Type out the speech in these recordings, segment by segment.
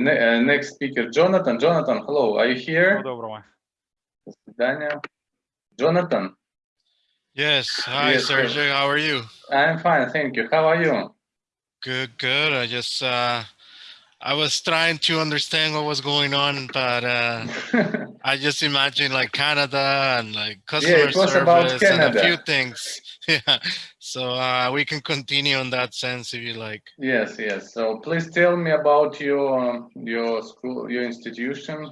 Ne uh, next speaker, Jonathan. Jonathan, hello. Are you here? Доброго. До свидания. Jonathan. Yes. Hi, Yes, sir. Sergey. How are you? I'm fine, thank you. How are you? Good, good. I just, uh, I was trying to understand what was going on, but uh, I just imagine like Canada and like customer about service and a few things. yeah. So uh, we can continue on that sense if you like. yes, yes. So please tell me about your your school, your institution,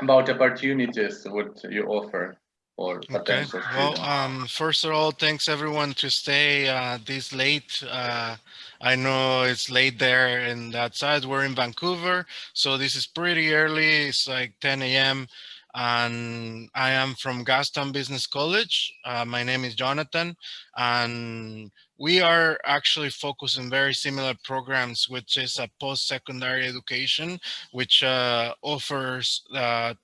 about opportunities what you offer Okay. Well, um, first of all, thanks everyone to stay uh, this late. Uh, I know it's late there and that side. We're in Vancouver, so this is pretty early. It's like 10 a.m. and I am from Gastown Business College. Uh, my name is Jonathan, and we are actually focusing very similar programs, which is a post-secondary education, which uh, offers uh,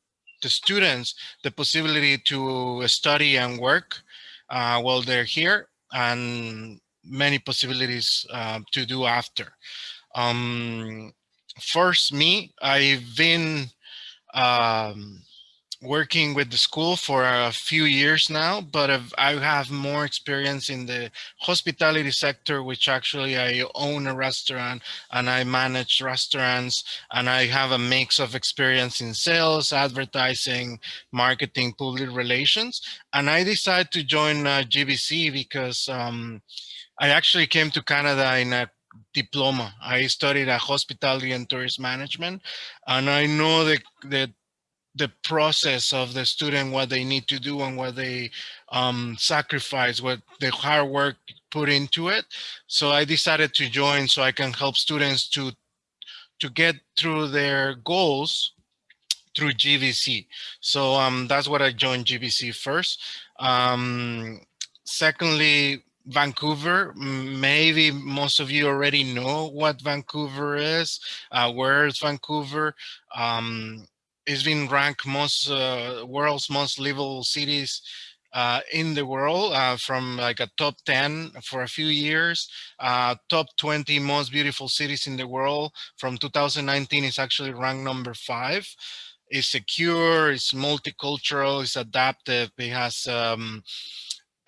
the students the possibility to study and work uh, while they're here and many possibilities uh, to do after. Um, first, me, I've been um, working with the school for a few years now, but I've, I have more experience in the hospitality sector, which actually I own a restaurant and I manage restaurants and I have a mix of experience in sales, advertising, marketing, public relations. And I decided to join uh, GBC because um, I actually came to Canada in a diploma. I studied at hospitality and tourist management, and I know the, the the process of the student, what they need to do and what they um, sacrifice, what the hard work put into it. So I decided to join so I can help students to to get through their goals through GBC. So um, that's what I joined GBC first. Um, secondly, Vancouver, maybe most of you already know what Vancouver is. Uh, where is Vancouver? Um, it's been ranked most uh, world's most livable cities uh, in the world uh, from like a top 10 for a few years. Uh, top 20 most beautiful cities in the world from 2019 is actually ranked number five. It's secure, it's multicultural, it's adaptive, it has um,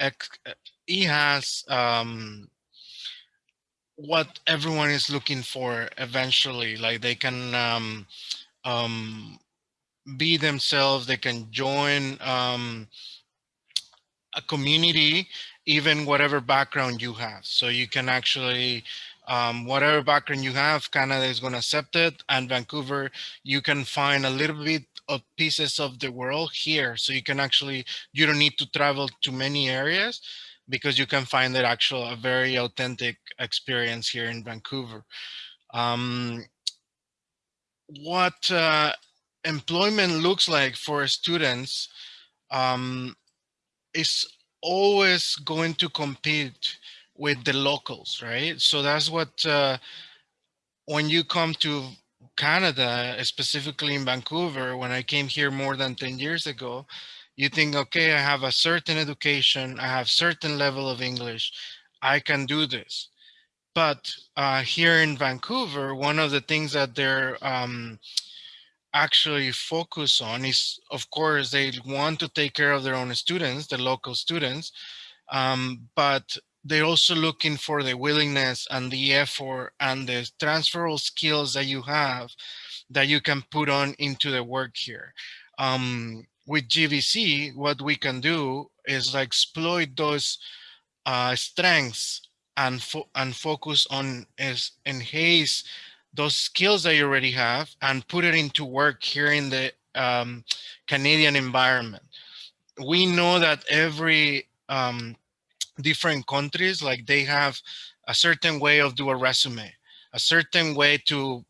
it has um, what everyone is looking for eventually. Like they can um, um, be themselves, they can join um, a community, even whatever background you have. So you can actually, um, whatever background you have, Canada is going to accept it. And Vancouver, you can find a little bit of pieces of the world here. So you can actually, you don't need to travel to many areas because you can find that actual a very authentic experience here in Vancouver. Um, what uh, employment looks like for students um, is always going to compete with the locals, right? So that's what, uh, when you come to Canada, specifically in Vancouver, when I came here more than 10 years ago, you think, okay, I have a certain education, I have certain level of English, I can do this. But uh, here in Vancouver, one of the things that they're um, actually focus on is, of course, they want to take care of their own students, the local students, um, but they're also looking for the willingness and the effort and the transferable skills that you have that you can put on into the work here. Um, with GBC, what we can do is exploit those uh, strengths and fo and focus on is enhance those skills that you already have and put it into work here in the um, Canadian environment. We know that every um, different countries, like they have a certain way of do a resume, a certain way to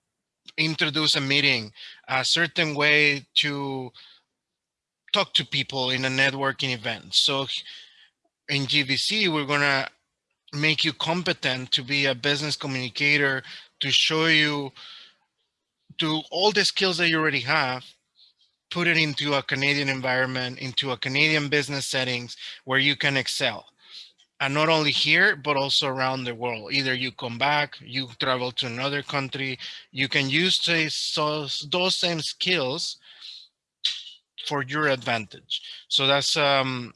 introduce a meeting, a certain way to talk to people in a networking event. So in GBC, we're gonna make you competent to be a business communicator, to show you to all the skills that you already have, put it into a Canadian environment, into a Canadian business settings where you can excel. And not only here, but also around the world. Either you come back, you travel to another country, you can use those, those same skills for your advantage. So that's um,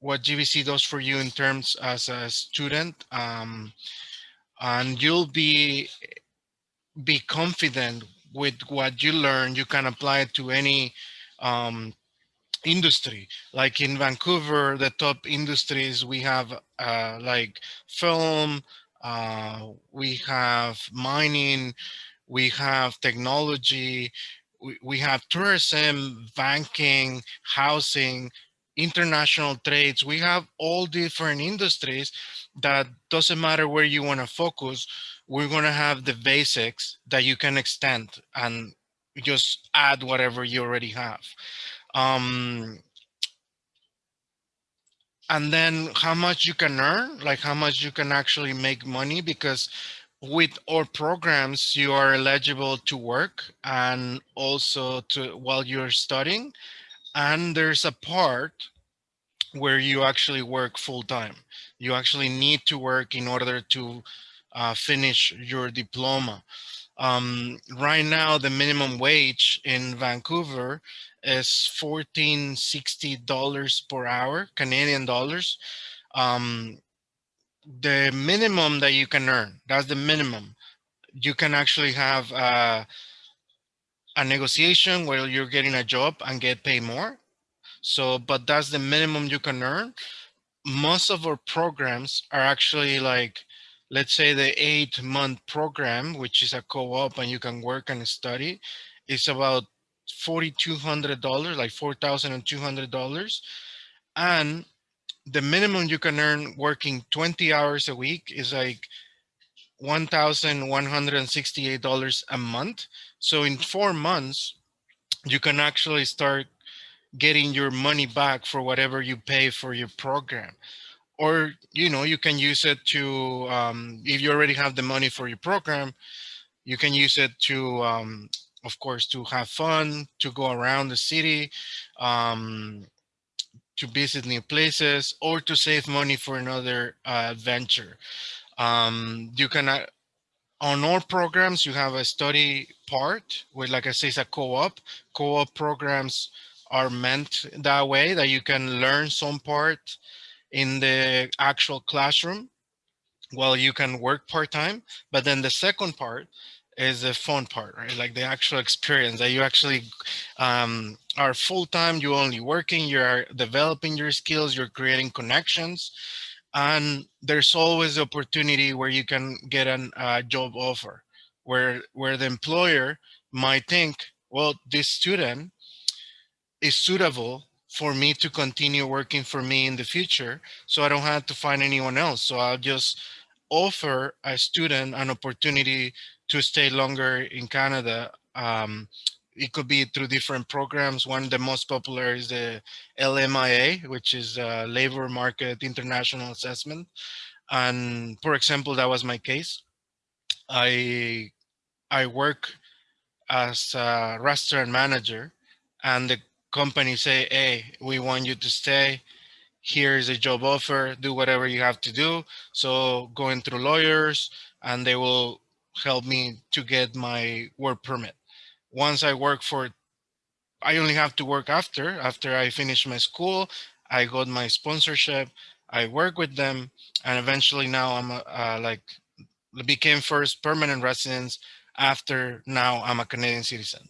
what GBC does for you in terms as a student. Um, and you'll be be confident with what you learn. You can apply it to any um, industry. Like in Vancouver, the top industries we have uh, like film, uh, we have mining, we have technology, we, we have tourism, banking, housing, international trades. We have all different industries that doesn't matter where you want to focus. We're going to have the basics that you can extend and just add whatever you already have. Um, and then how much you can earn, like how much you can actually make money because with our programs, you are eligible to work and also to while you're studying. And there's a part where you actually work full time. You actually need to work in order to uh, finish your diploma. Um, right now, the minimum wage in Vancouver is $1460 per hour, Canadian dollars. Um, the minimum that you can earn, that's the minimum. You can actually have uh, a negotiation where you're getting a job and get paid more. So, but that's the minimum you can earn. Most of our programs are actually like, let's say the eight month program, which is a co-op and you can work and study, is about $4,200, like $4,200. And the minimum you can earn working 20 hours a week is like $1,168 a month. So in four months, you can actually start getting your money back for whatever you pay for your program. Or, you know, you can use it to, um, if you already have the money for your program, you can use it to um, of course, to have fun, to go around the city, um, to visit new places, or to save money for another uh, adventure. Um, you can, uh, on all programs, you have a study part, where, like I say, it's a co-op. Co-op programs are meant that way, that you can learn some part in the actual classroom while you can work part-time. But then the second part is the fun part, right? Like the actual experience that you actually um, are full-time, you're only working, you're developing your skills, you're creating connections, and there's always the opportunity where you can get a uh, job offer, where, where the employer might think, well, this student is suitable for me to continue working for me in the future, so I don't have to find anyone else. So I'll just offer a student an opportunity to stay longer in Canada. Um, it could be through different programs. One of the most popular is the LMIA, which is a Labor Market International Assessment. And for example, that was my case. I I work as a restaurant manager and the company say, hey, we want you to stay. Here's a job offer, do whatever you have to do. So going through lawyers and they will help me to get my work permit. Once I work for, I only have to work after, after I finish my school, I got my sponsorship, I work with them, and eventually now I'm uh, like, became first permanent residence after now I'm a Canadian citizen.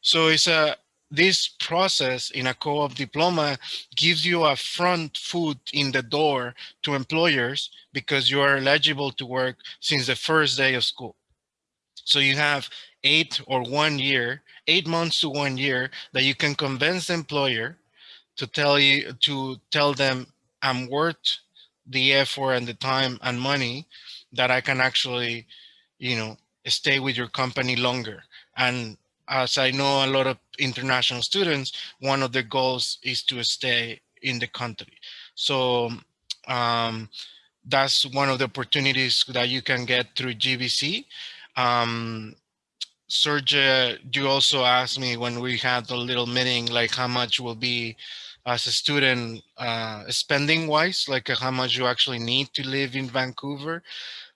So it's a, this process in a co-op diploma gives you a front foot in the door to employers because you are eligible to work since the first day of school. So you have eight or one year, eight months to one year that you can convince the employer to tell you, to tell them I'm worth the effort and the time and money that I can actually, you know, stay with your company longer. And as I know a lot of international students, one of their goals is to stay in the country. So um, that's one of the opportunities that you can get through GBC. Um, Serge, you also asked me when we had the little meeting, like how much will be as a student uh, spending wise, like uh, how much you actually need to live in Vancouver.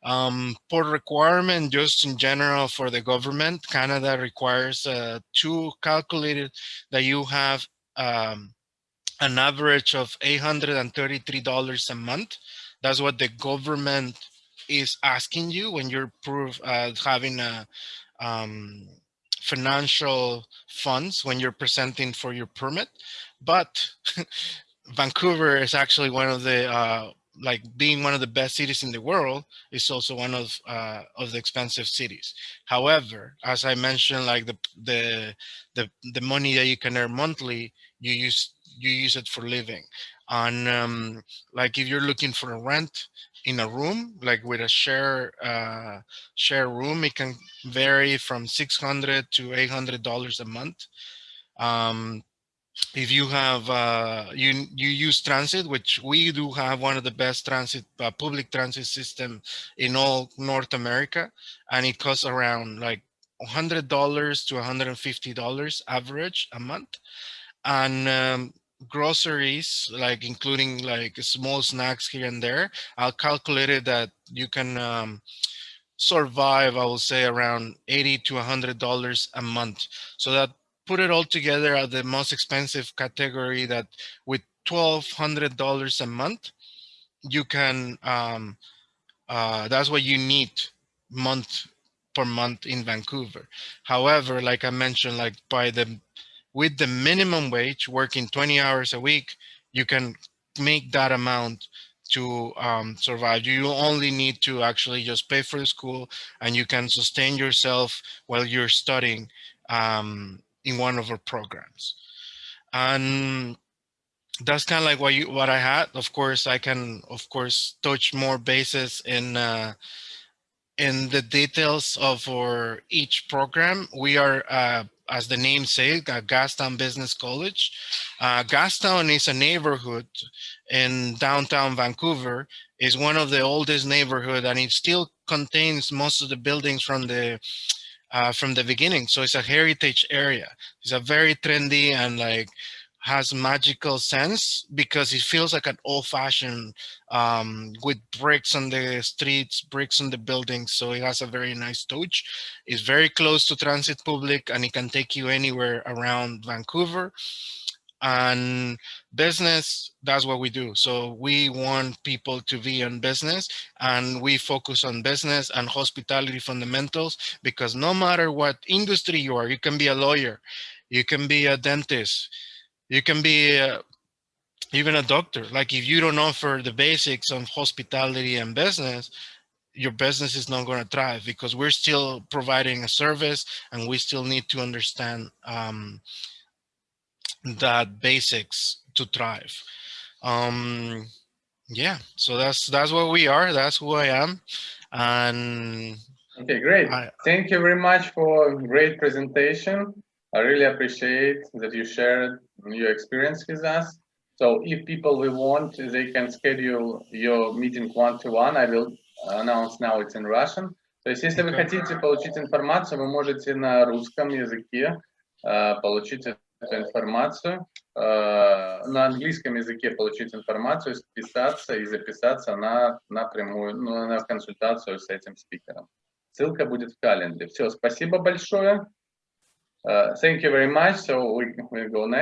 Um, for requirement, just in general for the government, Canada requires uh, to calculate that you have um, an average of $833 a month. That's what the government is asking you when you're proof, uh, having a um, financial funds when you're presenting for your permit. But Vancouver is actually one of the uh, like being one of the best cities in the world is also one of uh, of the expensive cities. However, as I mentioned, like the the the the money that you can earn monthly, you use you use it for living. And um, like if you're looking for a rent in a room, like with a share uh, share room, it can vary from 600 to 800 dollars a month. Um, if you have uh, you you use transit, which we do have one of the best transit uh, public transit system in all North America, and it costs around like $100 to $150 average a month. And um, groceries, like including like small snacks here and there, I'll calculate it that you can um, survive, I will say around 80 to $100 a month. So that put it all together at the most expensive category that with $1,200 a month, you can, um, uh, that's what you need month per month in Vancouver. However, like I mentioned, like by the, with the minimum wage, working 20 hours a week, you can make that amount to um, survive. You only need to actually just pay for the school and you can sustain yourself while you're studying um, in one of our programs. And that's kind of like what you what I had. Of course, I can of course touch more bases in uh, in the details of our each program. We are, uh, as the name says, Gastown Business College. Uh, Gastown is a neighborhood in downtown Vancouver. is one of the oldest neighborhood, and it still contains most of the buildings from the uh, from the beginning. So it's a heritage area. It's a very trendy and like has magical sense because it feels like an old fashioned um, with bricks on the streets, bricks on the buildings. So it has a very nice touch. It's very close to Transit Public and it can take you anywhere around Vancouver and business that's what we do so we want people to be in business and we focus on business and hospitality fundamentals because no matter what industry you are you can be a lawyer you can be a dentist you can be a, even a doctor like if you don't offer the basics of hospitality and business your business is not going to thrive because we're still providing a service and we still need to understand um, that basics to thrive. Um, yeah, so that's that's what we are. That's who I am, and okay, great. I, Thank you very much for a great presentation. I really appreciate that you shared your experience with us. So if people will want, they can schedule your meeting one-to-one. -one. I will announce now it's in Russian. То есть, если вы хотите получить информацию, вы можете на русском языке uh, получить эту информацию, э, на английском языке получить информацию, списаться и записаться на напрямую, ну, на консультацию с этим спикером. Ссылка будет в календаре. Все, спасибо большое. Uh, thank you very much. So we, we go next.